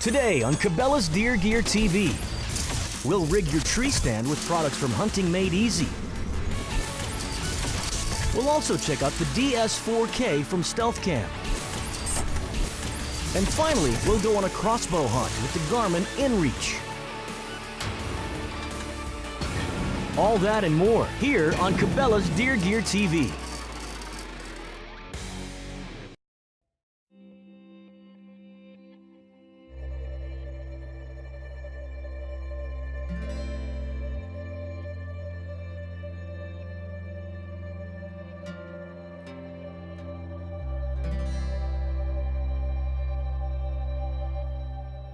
Today on Cabela's Deer Gear TV, we'll rig your tree stand with products from Hunting Made Easy. We'll also check out the DS4K from Stealth Cam. And finally, we'll go on a crossbow hunt with the Garmin InReach. All that and more here on Cabela's Deer Gear TV.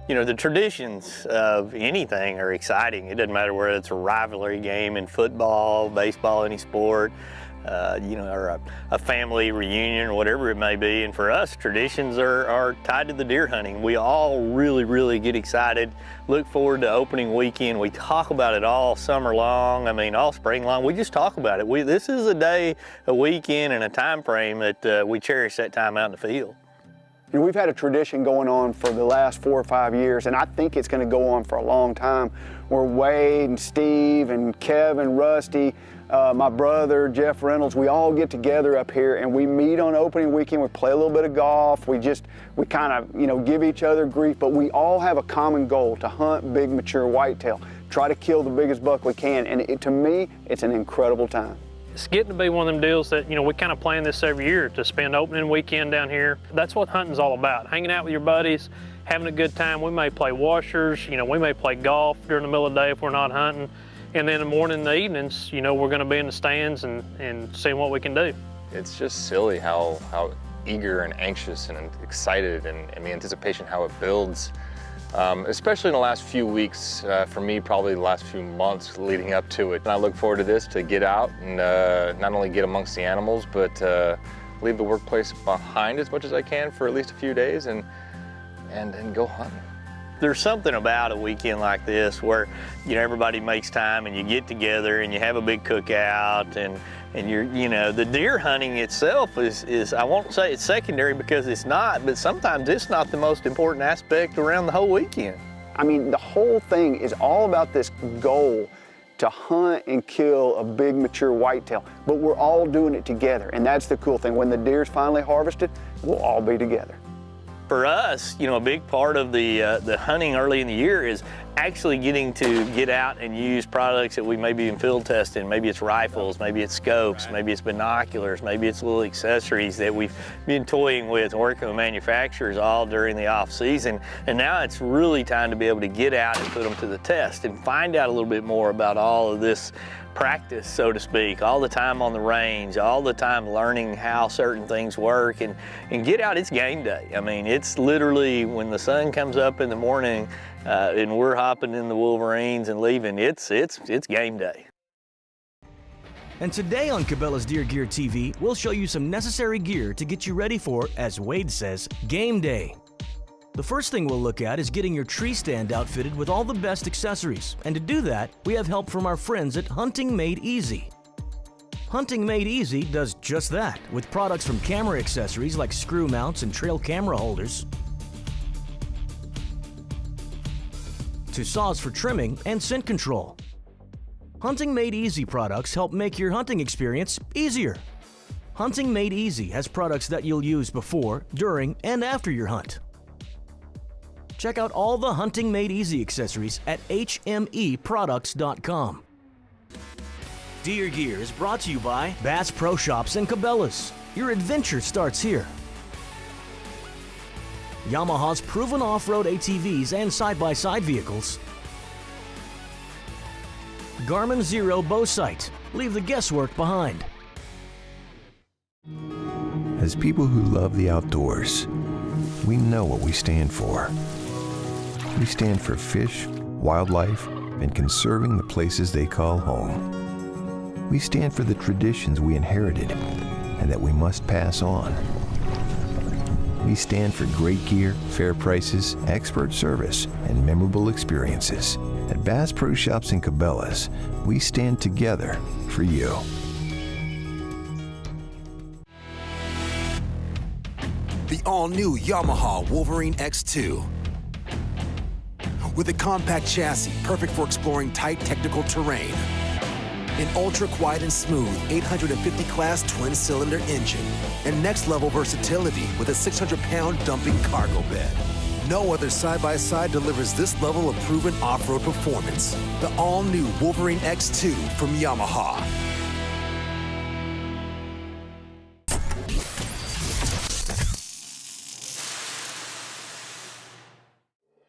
You know, the traditions of anything are exciting. It doesn't matter whether it's a rivalry game in football, baseball, any sport, uh, you know, or a, a, family reunion or whatever it may be. And for us, traditions are, are tied to the deer hunting. We all really, really get excited, look forward to opening weekend. We talk about it all summer long. I mean, all spring long. We just talk about it. We, this is a day, a weekend, and a time frame that uh, we cherish that time out in the field. You know, we've had a tradition going on for the last four or five years, and I think it's going to go on for a long time, where Wade and Steve and Kevin, Rusty, uh, my brother, Jeff Reynolds, we all get together up here and we meet on opening weekend. We play a little bit of golf. We just, we kind of, you know, give each other grief, but we all have a common goal to hunt big, mature whitetail, try to kill the biggest buck we can. And it, to me, it's an incredible time. It's getting to be one of them deals that, you know, we kind of plan this every year to spend opening weekend down here. That's what hunting's all about, hanging out with your buddies, having a good time. We may play washers, you know, we may play golf during the middle of the day if we're not hunting. And then in the morning and the evenings, you know, we're gonna be in the stands and, and seeing what we can do. It's just silly how, how eager and anxious and excited and, and the anticipation how it builds um, especially in the last few weeks, uh, for me, probably the last few months leading up to it. And I look forward to this, to get out and uh, not only get amongst the animals, but uh, leave the workplace behind as much as I can for at least a few days and, and, and go hunting. There's something about a weekend like this where, you know, everybody makes time and you get together and you have a big cookout and, and you're, you know, the deer hunting itself is, is, I won't say it's secondary because it's not, but sometimes it's not the most important aspect around the whole weekend. I mean, the whole thing is all about this goal to hunt and kill a big mature whitetail, but we're all doing it together. And that's the cool thing. When the deer's finally harvested, we'll all be together. For us, you know, a big part of the, uh, the hunting early in the year is actually getting to get out and use products that we may be in field testing. Maybe it's rifles, maybe it's scopes, maybe it's binoculars, maybe it's little accessories that we've been toying with, working with manufacturers all during the off season. And now it's really time to be able to get out and put them to the test and find out a little bit more about all of this practice, so to speak, all the time on the range, all the time learning how certain things work and, and get out, it's game day. I mean, it's literally when the sun comes up in the morning, uh, and we're hopping in the Wolverines and leaving, it's, it's, it's game day. And today on Cabela's Deer Gear TV, we'll show you some necessary gear to get you ready for, as Wade says, game day. The first thing we'll look at is getting your tree stand outfitted with all the best accessories. And to do that, we have help from our friends at Hunting Made Easy. Hunting Made Easy does just that, with products from camera accessories like screw mounts and trail camera holders, to saws for trimming and scent control. Hunting Made Easy products help make your hunting experience easier. Hunting Made Easy has products that you'll use before, during, and after your hunt. Check out all the Hunting Made Easy accessories at hmeproducts.com. Deer Gear is brought to you by Bass Pro Shops and Cabela's. Your adventure starts here. Yamaha's proven off-road ATVs and side-by-side -side vehicles. Garmin Xero bow sight. Leave the guesswork behind. As people who love the outdoors, we know what we stand for. We stand for fish, wildlife, and conserving the places they call home. We stand for the traditions we inherited and that we must pass on. We stand for great gear, fair prices, expert service, and memorable experiences. At Bass Pro Shops and Cabela's, we stand together for you. The all-new Yamaha Wolverine X2. with a compact chassis perfect for exploring tight technical terrain. An ultra quiet and smooth 850 class twin cylinder engine and next level versatility with a 600 pound dumping cargo bed. No other side-by-side delivers this level of proven off-road performance. The all-new Wolverine X2 from Yamaha.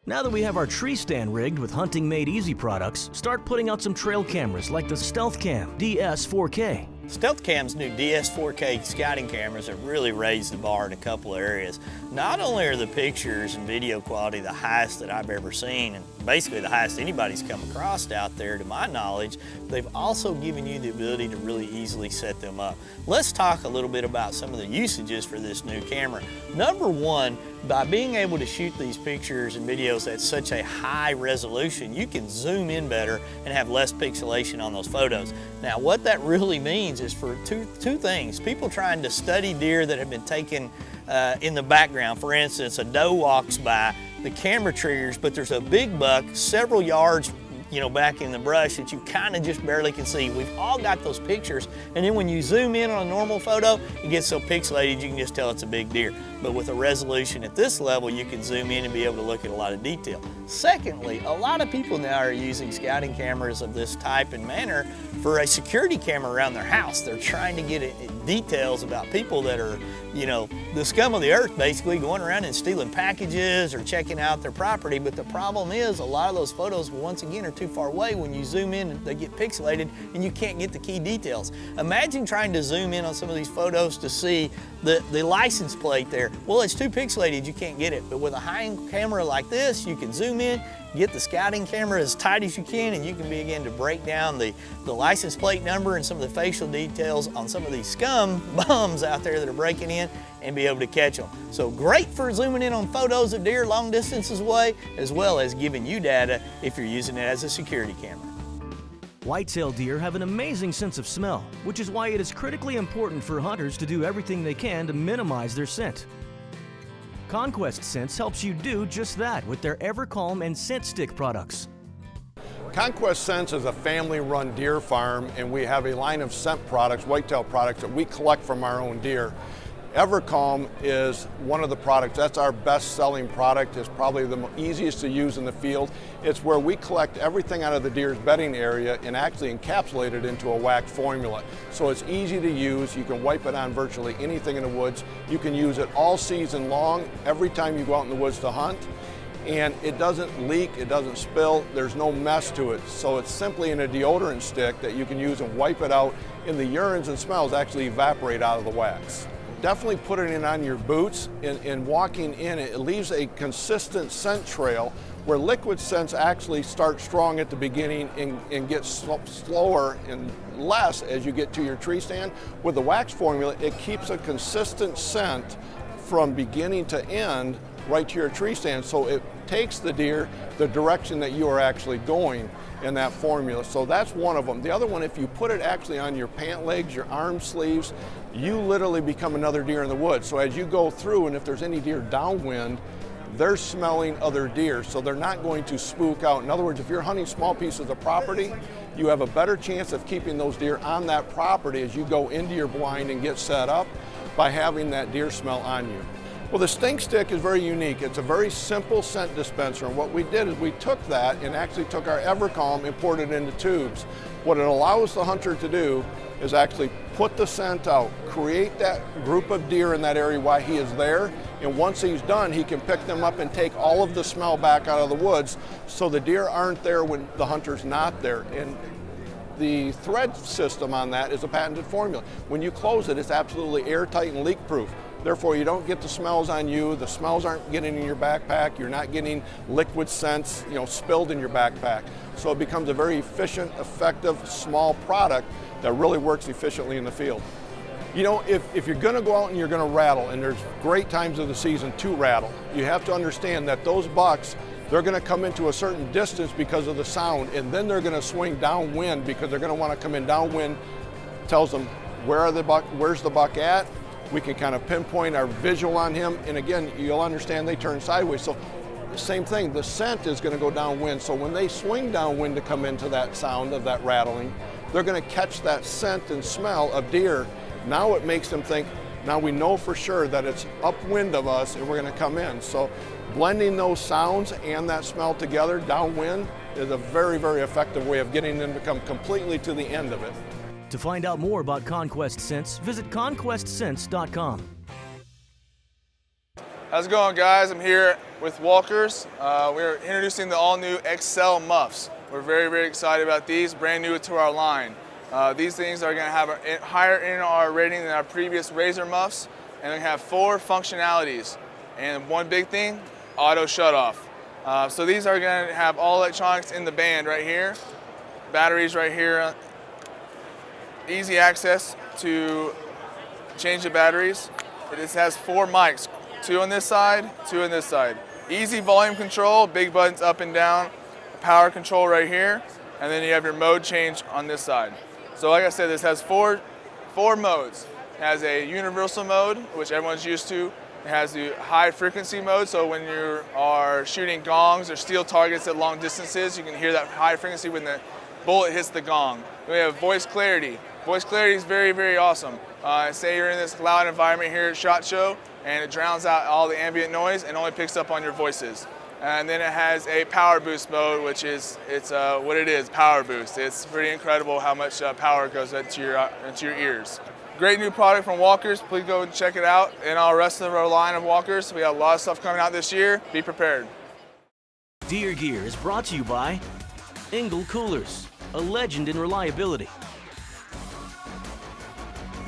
Now that we have our tree stand rigged with Hunting Made Easy products, start putting out some trail cameras like the Stealth Cam DS 4K. Stealth Cam's new DS4K scouting cameras have really raised the bar in a couple of areas. Not only are the pictures and video quality the highest that I've ever seen, basically the highest anybody's come across out there to my knowledge, they've also given you the ability to really easily set them up. Let's talk a little bit about some of the usages for this new camera. Number one, by being able to shoot these pictures and videos at such a high resolution, you can zoom in better and have less pixelation on those photos. Now what that really means is for two, two things. People trying to study deer that have been taken uh, in the background. For instance, a doe walks by, the camera triggers, but there's a big buck several yards you know, back in the brush that you kind of just barely can see. We've all got those pictures, and then when you zoom in on a normal photo, it gets so pixelated you can just tell it's a big deer. But with a resolution at this level, you can zoom in and be able to look at a lot of detail. Secondly, a lot of people now are using scouting cameras of this type and manner for a security camera around their house. They're trying to get details about people that are, you know, the scum of the earth basically going around and stealing packages or checking out their property. But the problem is a lot of those photos, once again, are too far away. When you zoom in, they get pixelated and you can't get the key details. Imagine trying to zoom in on some of these photos to see the, the license plate there. Well, it's too pixelated, you can't get it. But with a high-end camera like this, you can zoom in, get the scouting camera as tight as you can and you can begin to break down the, the license plate number and some of the facial details on some of these scum bums out there that are breaking in and be able to catch them. So great for zooming in on photos of deer long distances away as well as giving you data if you're using it as a security camera. Whitetail deer have an amazing sense of smell, which is why it is critically important for hunters to do everything they can to minimize their scent. Conquest Scents helps you do just that with their EverCalm and Scent Stick products. Conquest Scents is a family-run deer farm and we have a line of scent products, whitetail products that we collect from our own deer. EverCalm is one of the products, that's our best selling product, it's probably the easiest to use in the field. It's where we collect everything out of the deer's bedding area and actually encapsulate it into a wax formula. So it's easy to use, you can wipe it on virtually anything in the woods. You can use it all season long, every time you go out in the woods to hunt and it doesn't leak, it doesn't spill, there's no mess to it. So it's simply in a deodorant stick that you can use and wipe it out and the urines and smells actually evaporate out of the wax definitely putting it in on your boots and, and walking in it, it leaves a consistent scent trail where liquid scents actually start strong at the beginning and, and get sl slower and less as you get to your tree stand. With the wax formula, it keeps a consistent scent from beginning to end right to your tree stand. So it takes the deer the direction that you are actually going in that formula. So that's one of them. The other one, if you put it actually on your pant legs, your arm sleeves, you literally become another deer in the woods. So as you go through and if there's any deer downwind, they're smelling other deer, so they're not going to spook out. In other words, if you're hunting small pieces of property, you have a better chance of keeping those deer on that property as you go into your blind and get set up by having that deer smell on you. Well, the stink stick is very unique. It's a very simple scent dispenser, and what we did is we took that and actually took our EverCalm and poured it into tubes. What it allows the hunter to do is actually put the scent out, create that group of deer in that area while he is there, and once he's done, he can pick them up and take all of the smell back out of the woods so the deer aren't there when the hunter's not there. And the thread system on that is a patented formula. When you close it, it's absolutely airtight and leak proof. Therefore, you don't get the smells on you. The smells aren't getting in your backpack. You're not getting liquid scents, you know, spilled in your backpack. So it becomes a very efficient, effective, small product that really works efficiently in the field. You know, if, if you're gonna go out and you're gonna rattle, and there's great times of the season to rattle, you have to understand that those bucks, they're gonna come into a certain distance because of the sound, and then they're gonna swing downwind because they're gonna wanna come in downwind, tells them where are the buck, where's the buck at, we can kind of pinpoint our visual on him. And again, you'll understand they turn sideways. So same thing, the scent is going to go downwind. So when they swing downwind to come into that sound of that rattling, they're going to catch that scent and smell of deer. Now it makes them think, now we know for sure that it's upwind of us and we're going to come in. So blending those sounds and that smell together downwind is a very, very effective way of getting them to come completely to the end of it. To find out more about Conquest Scents, visit conquestscents.com. How's it going guys? I'm here with Walkers. Uh, we're introducing the all-new XL Muffs. We're very, very excited about these, brand new to our line. Uh, these things are gonna have a higher NR rating than our previous Razor Muffs, and they have four functionalities. And one big thing, auto shutoff. Uh, so these are gonna have all electronics in the band right here, batteries right here, easy access to change the batteries. It has four mics, two on this side, two on this side. Easy volume control, big buttons up and down, power control right here, and then you have your mode change on this side. So like I said, this has four, four modes. It has a universal mode, which everyone's used to. It has the high frequency mode, so when you are shooting gongs or steel targets at long distances, you can hear that high frequency when the bullet hits the gong. Then we have voice clarity. Voice clarity is very, very awesome. Uh, say you're in this loud environment here at SHOT Show, and it drowns out all the ambient noise and only picks up on your voices. And then it has a power boost mode, which is it's uh, what it is, power boost. It's pretty incredible how much uh, power goes into your, uh, into your ears. Great new product from Walkers. Please go and check it out. And our rest of our line of Walkers, we have a lot of stuff coming out this year. Be prepared. Deer Gear is brought to you by Engel Coolers, a legend in reliability.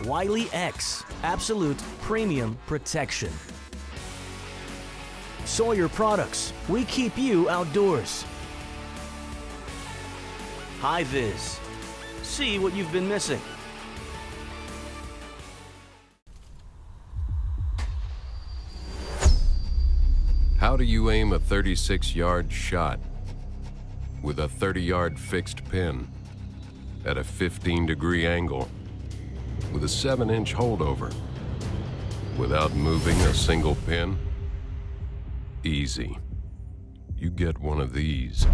Wiley X, absolute premium protection. Sawyer Products, we keep you outdoors. HiViz, see what you've been missing. How do you aim a 36-yard shot with a 30-yard fixed pin at a 15-degree angle with a 7-inch holdover without moving a single pin? Easy. You get one of these.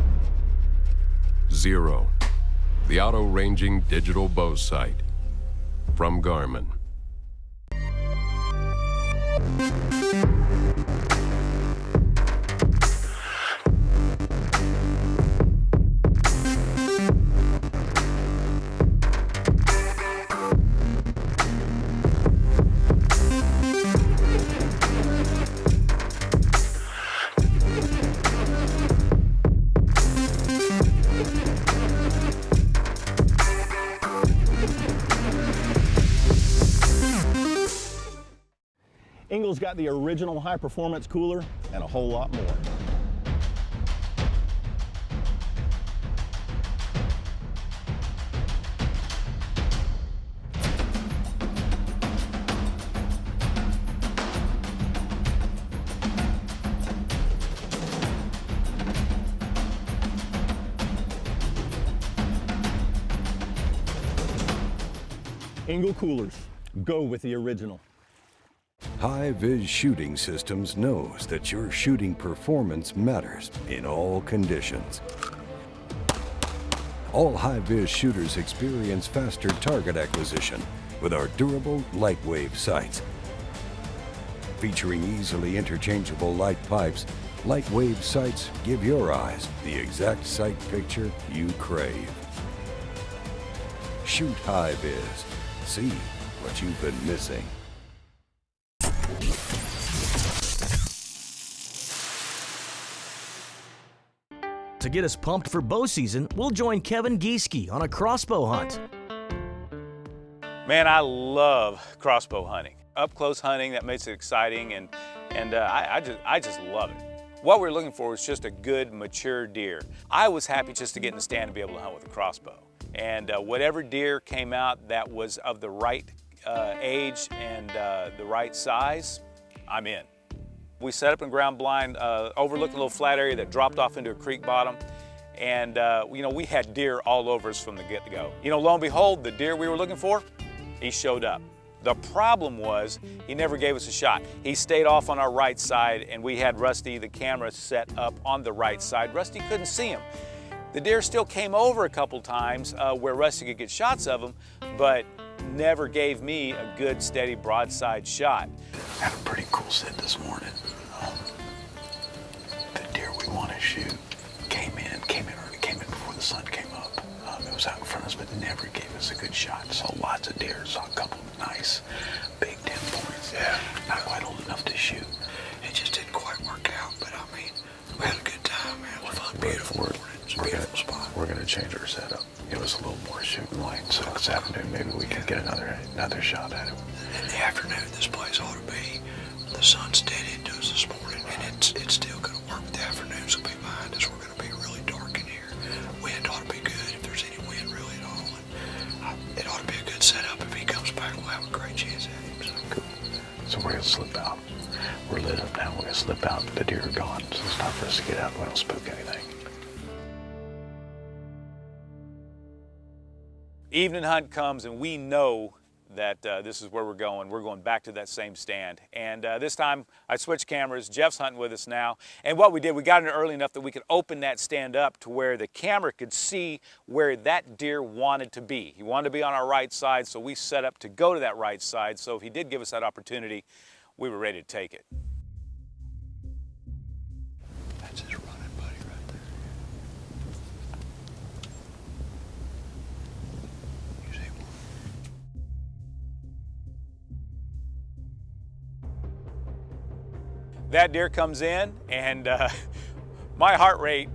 Xero, the auto-ranging digital bow sight from Garmin. Engel's got the original high performance cooler and a whole lot more. Engel coolers, go with the original. HiViz Shooting Systems knows that your shooting performance matters in all conditions. All HiViz shooters experience faster target acquisition with our durable light wave sights. Featuring easily interchangeable light pipes, light wave sights give your eyes the exact sight picture you crave. Shoot HiViz. See what you've been missing. To get us pumped for bow season, we'll join Kevin Gieske on a crossbow hunt. Man, I love crossbow hunting. Up close hunting, that makes it exciting and, and uh, I, I, just, I just love it. What we're looking for is just a good, mature deer. I was happy just to get in the stand and be able to hunt with a crossbow. And uh, whatever deer came out that was of the right uh, age and uh, the right size, I'm in. We set up in ground blind, uh, overlooking a little flat area that dropped off into a creek bottom. And, uh, you know, we had deer all over us from the get-go. You know, lo and behold, the deer we were looking for, he showed up. The problem was he never gave us a shot. He stayed off on our right side and we had Rusty, the camera, set up on the right side. Rusty couldn't see him. The deer still came over a couple times uh, where Rusty could get shots of him, but never gave me a good, steady broadside shot. Had a pretty cool sit this morning. We want to shoot came in, came in early, came in before the sun came up. Um, it was out in front of us, but never gave us a good shot. Saw lots of deer, saw a couple of nice big 10 points. Yeah. Not quite old enough to shoot. It just didn't quite work out, but I mean, we had a good time, man. It was fun, beautiful morning. It's a beautiful spot. We're gonna change our setup. Give us a little more shooting light, so this afternoon maybe we can get another another shot at it. In the afternoon, this place ought to be. The sun's dead into us this morning, and it's it's still gonna work. The slip out. We're lit up now. We're gonna slip out. The deer are gone, so it's time for us to get out. We don't spook anything. Evening hunt comes and we know that uh, this is where we're going. We're going back to that same stand. And uh, this time I switched cameras. Jeff's hunting with us now. And what we did, we got in early enough that we could open that stand up to where the camera could see where that deer wanted to be. He wanted to be on our right side, so we set up to go to that right side. So if he did give us that opportunity, we were ready to take it. That deer comes in and uh, my heart rate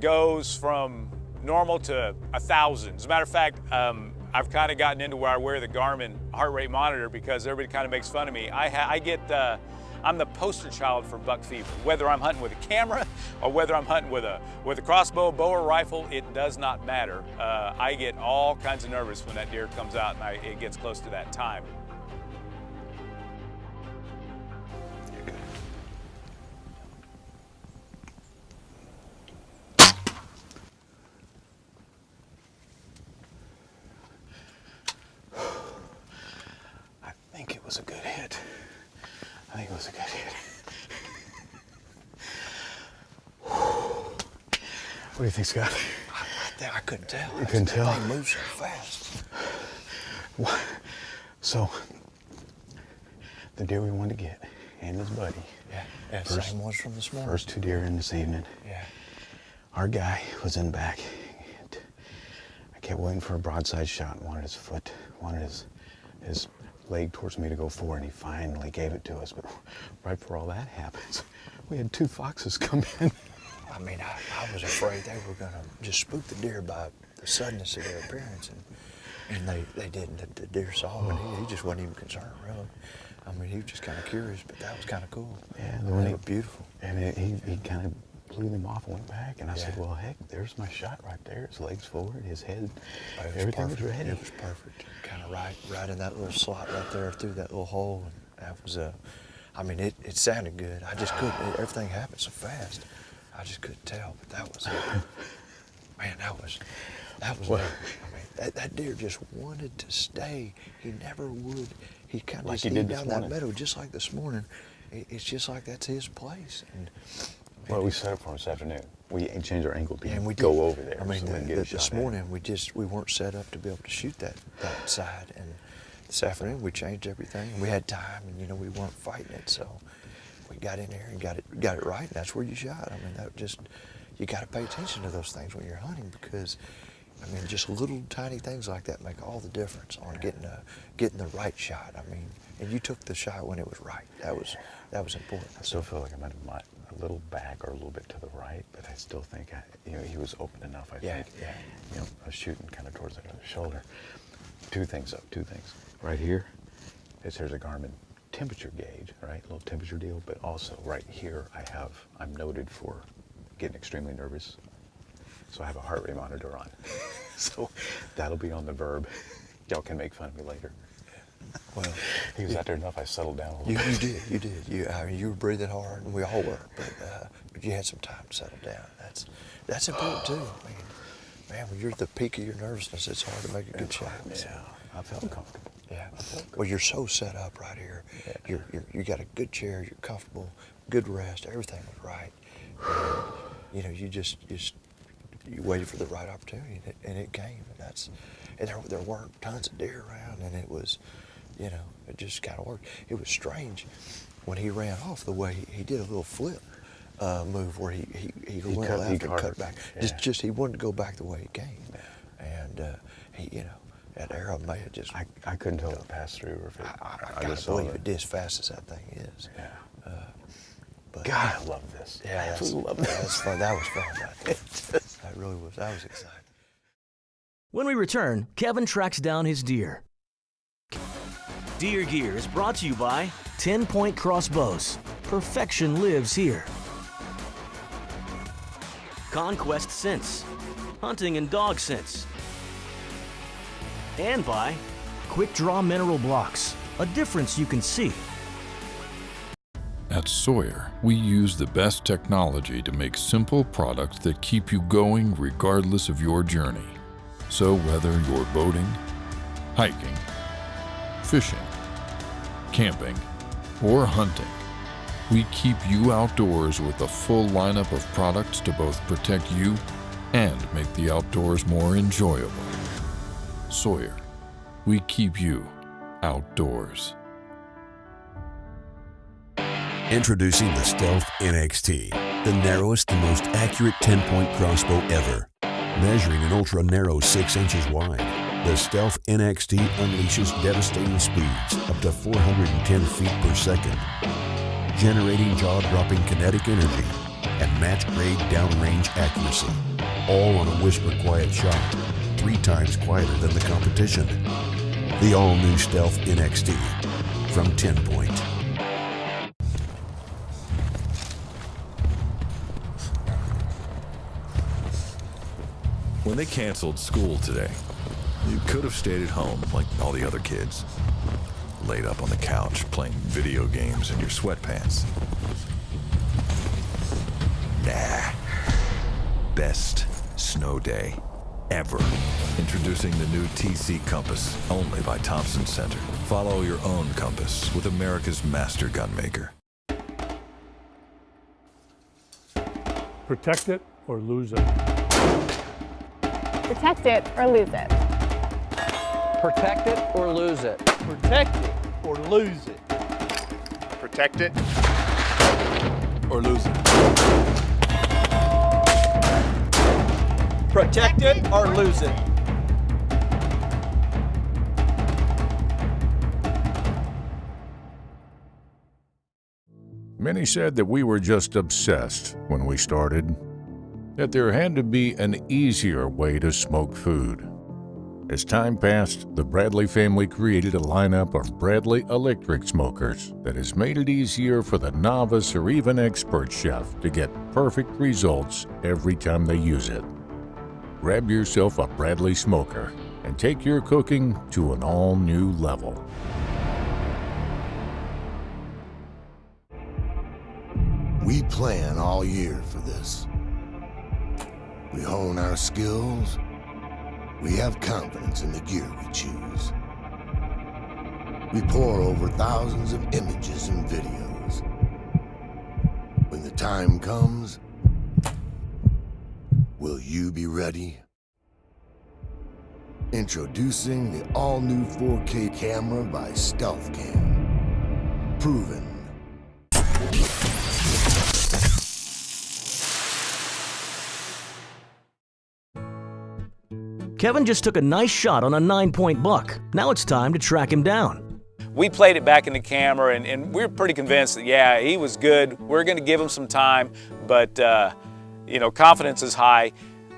goes from normal to a thousand. As a matter of fact, um, I've kind of gotten into where I wear the Garmin heart rate monitor because everybody kind of makes fun of me. I, I get, uh, I'm the poster child for buck fever. Whether I'm hunting with a camera or whether I'm hunting with a, with a crossbow, bow, or rifle, it does not matter. Uh, I get all kinds of nervous when that deer comes out and I, it gets close to that time. Was a good hit. I think it was a good hit. What do you think, Scott? I, I couldn't tell. You couldn't tell? thing moves so fast. What? So, the deer we wanted to get, and his buddy. Yeah, yeah same ones from this morning. First two deer in this evening. Yeah. Our guy was in back. I kept waiting for a broadside shot. Wanted his foot, wanted his his leg towards me to go for, and he finally gave it to us. But right before all that happens, we had two foxes come in. I mean, I, I was afraid they were going to just spook the deer by the suddenness of their appearance, and and they, they didn't. The, the deer saw him, and he, he just wasn't even concerned, really. I mean, he was just kind of curious, but that was kind of cool. Yeah, they when he- were beautiful. And it, he, he kind of blew them off and went back. And I said, well, heck, there's my shot right there. His legs forward, his head, It was everything perfect. was ready. It was perfect. Kind of right, right in that little slot right there through that little hole. And that was uh, I mean, it, it sounded good. I just couldn't. It, everything happened so fast. I just couldn't tell. But that was, man, that was, that was. Well- I mean, that, that deer just wanted to stay. He never would. He kind of Like he did down that meadow just like this morning. It, it's just like that's his place. And Well, we set up for this afternoon. We changed our angle to and we go did. over there. I mean, so the- the- this at morning we just we weren't set up to be able to shoot that that side, and this afternoon we changed everything. We had time, and you know we weren't fighting it, so we got in there and got it got it right. And that's where you shot. I mean, that just you got to pay attention to those things when you're hunting because. I mean, just little tiny things like that make all the difference on getting a getting the right shot. I mean, and you took the shot when it was right. That was that was important. I still feel like I'm a, a little back or a little bit to the right, but I still think I, you know he was open enough. I Yeah, think. yeah. You know, I was shooting kind of towards the other shoulder. Two things up. Two things. Right here, is here's a Garmin temperature gauge, right? A little temperature deal, but also right here I have. I'm noted for getting extremely nervous, so I have a heart rate monitor on. so that'll be on the verb. Y'all can make fun of me later. Well, He was out there enough. I settled down a little You, bit. you did, you did. You, I mean, you were breathing hard, and we all were. But, uh, but you had some time to settle down. That's that's important too. I mean, man, when you're at the peak of your nervousness, it's hard to make a good shot. So, Yeah, I felt comfortable. Yeah. Well, you're so set up right here. You're, you're you got a good chair. You're comfortable. Good rest. Everything was right. And, you know, you just just you waited for the right opportunity, and it, and it came. And that's and there there weren't tons of deer around, and it was, you know, it just kind of worked. It was strange when he ran off the way he, he did a little flip. Uh, move where he he, he, He went cut- left he and cut back. Just just he wanted to go back the way he came, and uh, he you know that arrow may have just I, I couldn't tell if it passed through or if it. I, I, I gotta just believe it. it did as fast as that thing is. Yeah. Uh, but God, I love this. yeah, that's, Absolutely love this. that's fun. That was fun. That, that really was. That was exciting. When we return, Kevin tracks down his deer. Deer Gear is brought to you by 10 Point Crossbows. Perfection lives here. Conquest Scents. Hunting and dog scents. And by Quick Draw Mineral Blocks. A difference you can see. At Sawyer, we use the best technology to make simple products that keep you going regardless of your journey. So whether you're boating, hiking, fishing, camping, or hunting, we keep you outdoors with a full lineup of products to both protect you and make the outdoors more enjoyable. Sawyer, we keep you outdoors. Introducing the Stealth NXT, the narrowest and most accurate 10-point crossbow ever. Measuring an ultra-narrow 6 inches wide, the Stealth NXT unleashes devastating speeds up to 410 feet per second, generating jaw-dropping kinetic energy and match-grade downrange accuracy, all on a whisper-quiet shot, three times quieter than the competition. The all-new Stealth NXT from 10 Point. When they canceled school today, you could have stayed at home like all the other kids. Laid up on the couch playing video games in your sweatpants. Nah. Best snow day ever. Introducing the new TC Compass, only by Thompson Center. Follow your own compass with America's master gunmaker. Protect it or lose it. Protect it or lose it. Protect it or lose it. Protect it or lose it. Protect it. Or lose it. Protect it or lose it. Many said that we were just obsessed when we started, that there had to be an easier way to smoke food. As time passed, the Bradley family created a lineup of Bradley electric smokers that has made it easier for the novice or even expert chef to get perfect results every time they use it. Grab yourself a Bradley smoker and take your cooking to an all new level. We plan all year for this. We hone our skills. We have confidence in the gear we choose. We pour over thousands of images and videos. When the time comes, will you be ready? Introducing the all-new 4K camera by StealthCam. Proven Kevin just took a nice shot on a nine point buck. Now it's time to track him down. We played it back in the camera and, and we are pretty convinced that, yeah, he was good. We're going to give him some time, but, uh, you know, confidence is high.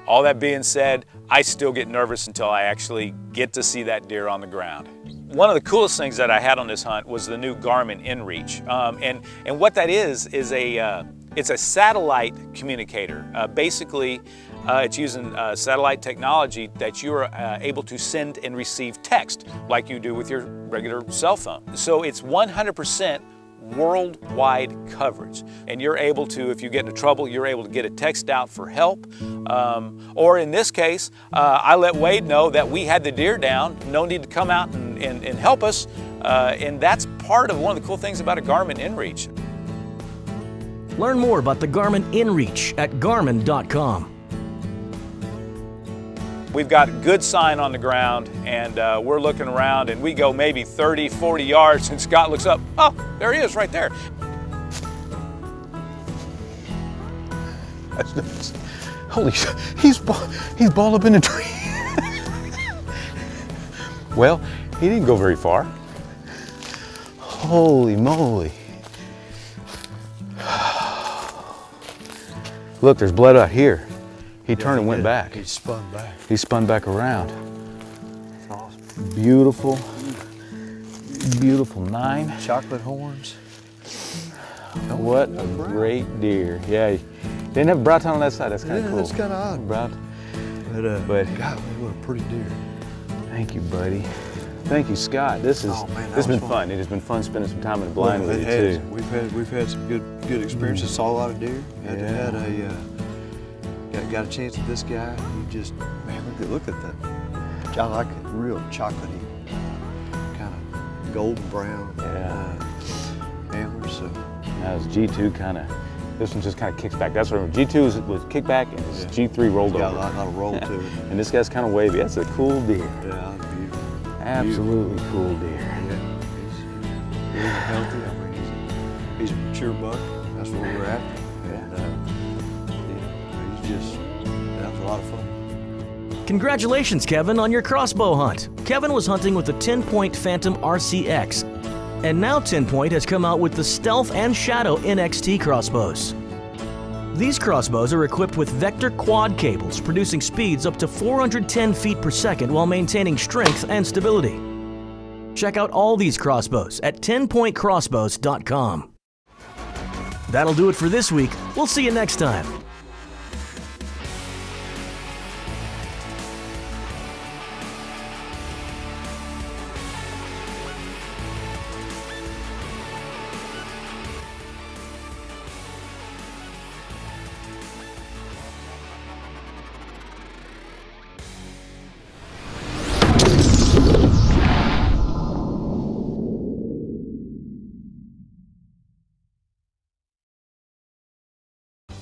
All that being said, I still get nervous until I actually get to see that deer on the ground. One of the coolest things that I had on this hunt was the new Garmin InReach. Um, and, and what that is, is a, uh, it's a satellite communicator. Uh, basically, uh, it's using uh, satellite technology that you're uh, able to send and receive text like you do with your regular cell phone. So it's 100% worldwide coverage. And you're able to, if you get into trouble, you're able to get a text out for help. Um, or in this case, uh, I let Wade know that we had the deer down, no need to come out and, and, and help us. Uh, and that's part of one of the cool things about a Garmin InReach. Learn more about the Garmin InReach at Garmin.com. We've got good sign on the ground and uh, we're looking around and we go maybe 30, 40 yards and Scott looks up, oh, there he is right there. That's. Holy sh he's, he's balled up in a tree. well, he didn't go very far. Holy moly. Look, there's blood out here. He turned and went back. He spun back. He spun back around. Beautiful, beautiful nine. Chocolate horns. What a great deer. Yeah, didn't have brow on that side. That's kind of Yeah, cool. that's kinda odd. Brow. But, uh, But golly, what a pretty deer. thank you, buddy. Thank you, Scott. This is Oh, man, this has been fun. fun. It has been fun spending some time in the blind Well, with you has. too. We've had we've had some good good experiences. Saw a lot of deer. Had, Yeah. had a uh, got, got a chance with this guy. He just man, look at look at that. I like it. Real chocolatey, kind of golden brown. Yeah. Uh, antlers. So Now his G2 kind of, this one just kind of kicks back. That's what G2 was, was kick back and his G3 rolled It's got over. a lot- lot of roll to it. and this guy's kind of wavy. That's a cool deer. yeah, beautiful. Absolutely cool deer. Yeah, he's, he's healthy. I mean, he's, he's a mature buck. That's what we're after. Congratulations, Kevin, on your crossbow hunt. Kevin was hunting with the 10 Point Phantom RCX. And now 10 Point has come out with the Stealth and Shadow NXT crossbows. These crossbows are equipped with Vector quad cables, producing speeds up to 410 feet per second while maintaining strength and stability. Check out all these crossbows at 10pointcrossbows.com. That'll do it for this week. We'll see you next time.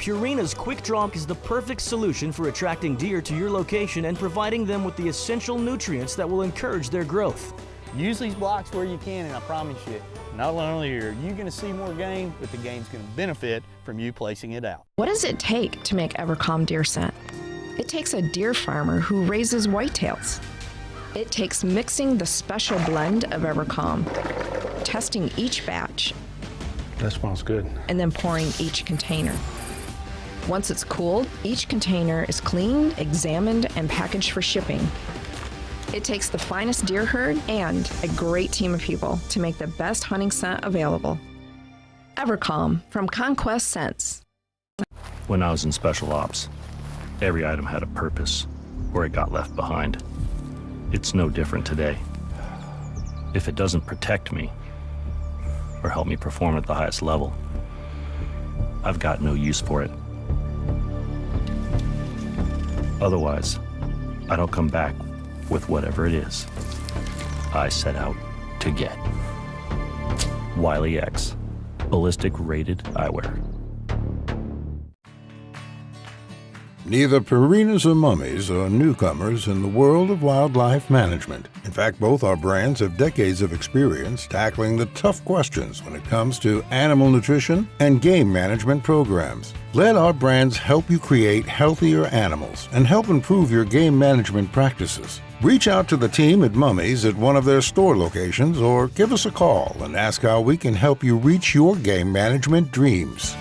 Purina's Quick Drop is the perfect solution for attracting deer to your location and providing them with the essential nutrients that will encourage their growth. Use these blocks where you can, and I promise you, not only are you going to see more game, but the game's going to benefit from you placing it out. What does it take to make Evercalm deer scent? It takes a deer farmer who raises whitetails. It takes mixing the special blend of Evercalm, testing each batch, That smells good. and then pouring each container. Once it's cooled, each container is cleaned, examined, and packaged for shipping. It takes the finest deer herd and a great team of people to make the best hunting scent available. Evercalm from Conquest Scents. When I was in special ops, every item had a purpose, or it got left behind. It's no different today. If it doesn't protect me, or help me perform at the highest level, I've got no use for it. Otherwise, I don't come back with whatever it is I set out to get. Wiley X, ballistic rated eyewear. Neither Purinas or Mumme's are newcomers in the world of wildlife management. In fact, both our brands have decades of experience tackling the tough questions when it comes to animal nutrition and game management programs. Let our brands help you create healthier animals and help improve your game management practices. Reach out to the team at Mumme's at one of their store locations or give us a call and ask how we can help you reach your game management dreams.